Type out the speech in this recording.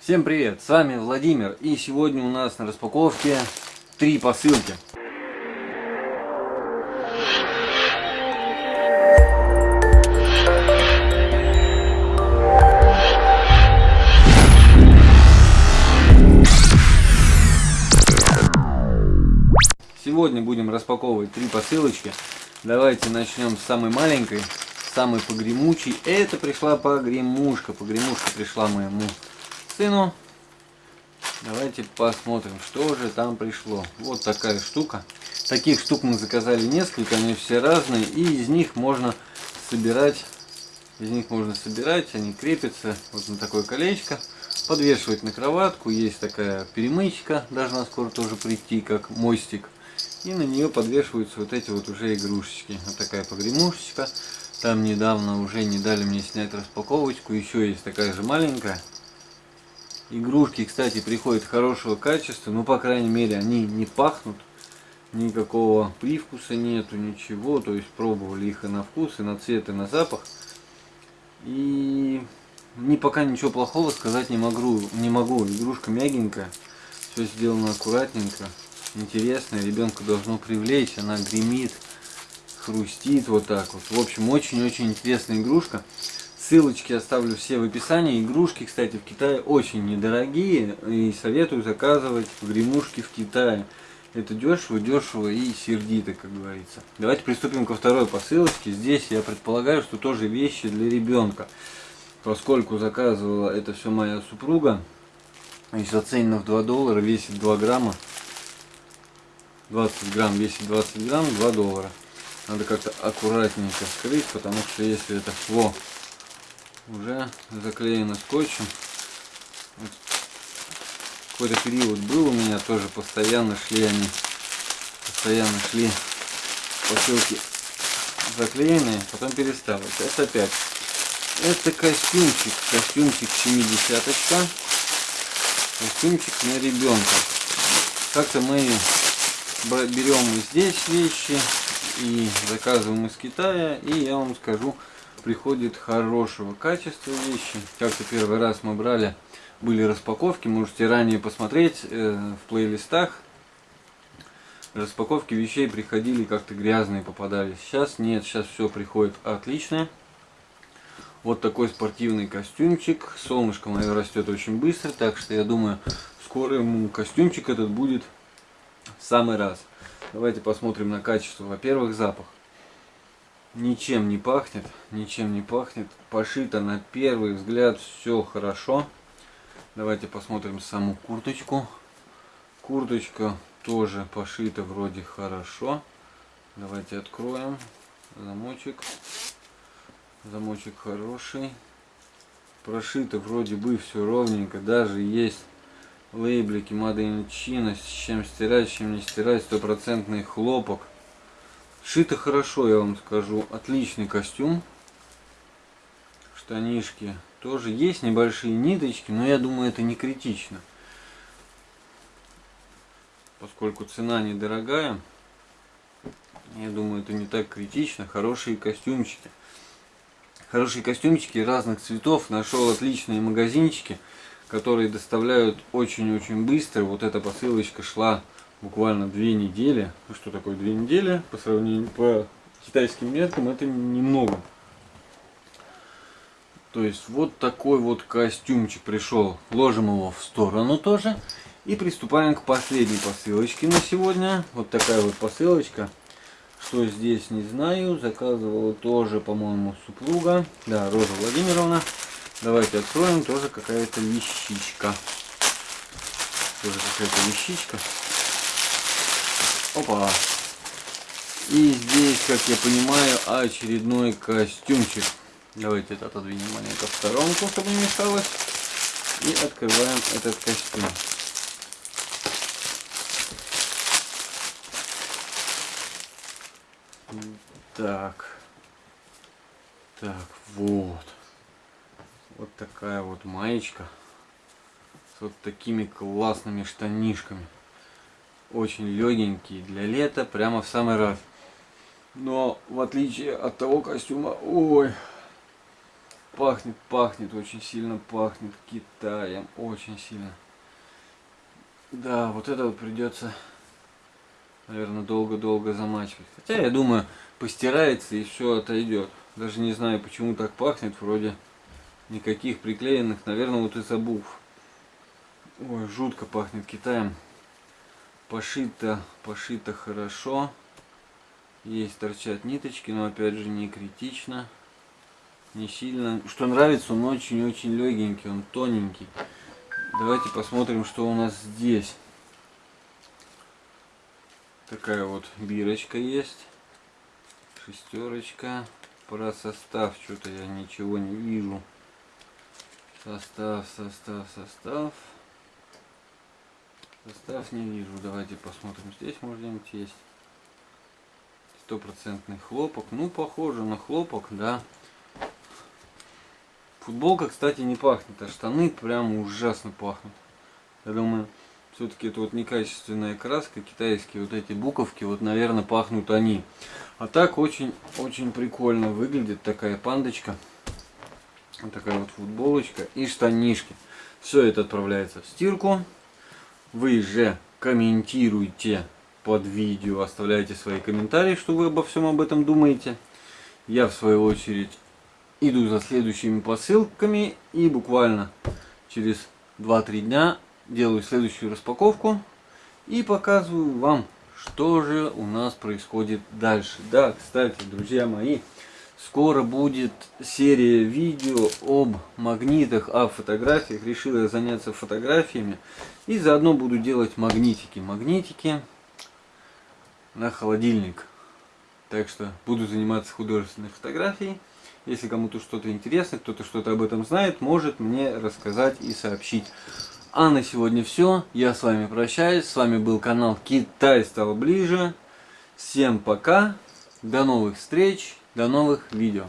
Всем привет, с вами Владимир и сегодня у нас на распаковке три посылки. Сегодня будем распаковывать три посылочки. Давайте начнем с самой маленькой, самой погремучей. Это пришла погремушка, погремушка пришла моему сыну. Давайте посмотрим, что же там пришло. Вот такая штука. Таких штук мы заказали несколько, они все разные. И из них можно собирать, из них можно собирать, они крепятся вот на такое колечко. Подвешивать на кроватку. Есть такая перемычка, должна скоро тоже прийти, как мостик. И на нее подвешиваются вот эти вот уже игрушечки. Вот такая погремушечка. Там недавно уже не дали мне снять распаковочку. Еще есть такая же маленькая. Игрушки, кстати, приходят хорошего качества, но, по крайней мере, они не пахнут, никакого привкуса нету, ничего. То есть пробовали их и на вкус, и на цвет, и на запах. И ни пока ничего плохого сказать не могу. Не могу. Игрушка мягенькая, все сделано аккуратненько, интересная. Ребенка должно привлечь, она гремит, хрустит вот так вот. В общем, очень-очень интересная игрушка. Ссылочки оставлю все в описании. Игрушки, кстати, в Китае очень недорогие. И советую заказывать гремушки в Китае. Это дешево, дешево и сердито, как говорится. Давайте приступим ко второй посылочке. Здесь я предполагаю, что тоже вещи для ребенка. Поскольку заказывала это все моя супруга. Здесь оценено в 2 доллара, весит 2 грамма. 20 грамм весит 20 грамм, 2 доллара. Надо как-то аккуратненько скрыть, потому что если это... Во, уже заклеено скотчем. Какой-то период был у меня тоже постоянно шли они, постоянно шли посылки заклеенные, потом перестало. Это опять. Это костюмчик, костюмчик 70 -очка. Костюмчик на ребенка. Как-то мы берем здесь вещи и заказываем из Китая. И я вам скажу, приходит хорошего качества вещи. Как-то первый раз мы брали, были распаковки, можете ранее посмотреть э, в плейлистах. Распаковки вещей приходили как-то грязные попадались. Сейчас нет, сейчас все приходит отлично. Вот такой спортивный костюмчик. Солнышко мое растет очень быстро, так что я думаю, скоро ему костюмчик этот будет в самый раз. Давайте посмотрим на качество. Во-первых, запах ничем не пахнет, ничем не пахнет. Пошито на первый взгляд все хорошо. Давайте посмотрим саму курточку. Курточка тоже пошита вроде хорошо. Давайте откроем замочек. Замочек хороший. Прошито вроде бы все ровненько. Даже есть лейблики Made. С чем стирать, чем не стирать. Стопроцентный хлопок. Шито хорошо, я вам скажу. Отличный костюм. Штанишки тоже есть небольшие ниточки, но я думаю, это не критично. Поскольку цена недорогая, я думаю, это не так критично. Хорошие костюмчики. Хорошие костюмчики разных цветов. Нашел отличные магазинчики, которые доставляют очень-очень быстро. Вот эта посылочка шла буквально две недели. Ну что такое две недели? По сравнению по китайским меркам это немного. То есть вот такой вот костюмчик пришел. Ложим его в сторону тоже. И приступаем к последней посылочке на сегодня. Вот такая вот посылочка. Что здесь, не знаю. Заказывала тоже, по-моему, супруга. Да, Роза Владимировна. Давайте откроем. Тоже какая-то вещичка. Тоже какая-то вещичка. Опа. И здесь, как я понимаю, очередной костюмчик. Давайте это отодвинем маленько в сторонку, чтобы не мешалось. И открываем этот костюм. Так. Так, вот. Вот такая вот маечка. С вот такими классными штанишками очень легенький для лета, прямо в самый раз. Но в отличие от того костюма, ой, Пахнет, пахнет, очень сильно пахнет Китаем, очень сильно. Да, вот это вот придется, наверное, долго-долго замачивать. Хотя, я думаю, постирается и все отойдет. Даже не знаю, почему так пахнет, вроде никаких приклеенных, наверное, вот из обув. Ой, жутко пахнет Китаем. Пошито, пошито хорошо. Есть торчат ниточки, но опять же не критично. Не сильно. Что нравится, он очень-очень легенький, он тоненький. Давайте посмотрим, что у нас здесь. Такая вот бирочка есть. Шестерочка. Про состав что-то я ничего не вижу. Состав, состав, состав. Состав не вижу. Давайте посмотрим. Здесь может где-нибудь есть. Стопроцентный хлопок. Ну, похоже на хлопок, да. Футболка, кстати, не пахнет, а штаны прям ужасно пахнут. Я думаю, все-таки это вот некачественная краска, китайские вот эти буковки, вот, наверное, пахнут они. А так очень-очень прикольно выглядит такая пандочка. Вот такая вот футболочка и штанишки. Все это отправляется в стирку. Вы же комментируйте под видео, оставляйте свои комментарии, что вы обо всем об этом думаете. Я в свою очередь иду за следующими посылками и буквально через 2-3 дня делаю следующую распаковку и показываю вам, что же у нас происходит дальше. Да, кстати, друзья мои, Скоро будет серия видео об магнитах, о фотографиях. Решил я заняться фотографиями. И заодно буду делать магнитики. Магнитики на холодильник. Так что буду заниматься художественной фотографией. Если кому-то что-то интересно, кто-то что-то об этом знает, может мне рассказать и сообщить. А на сегодня все. Я с вами прощаюсь. С вами был канал Китай стал ближе. Всем пока. До новых встреч. До новых видео.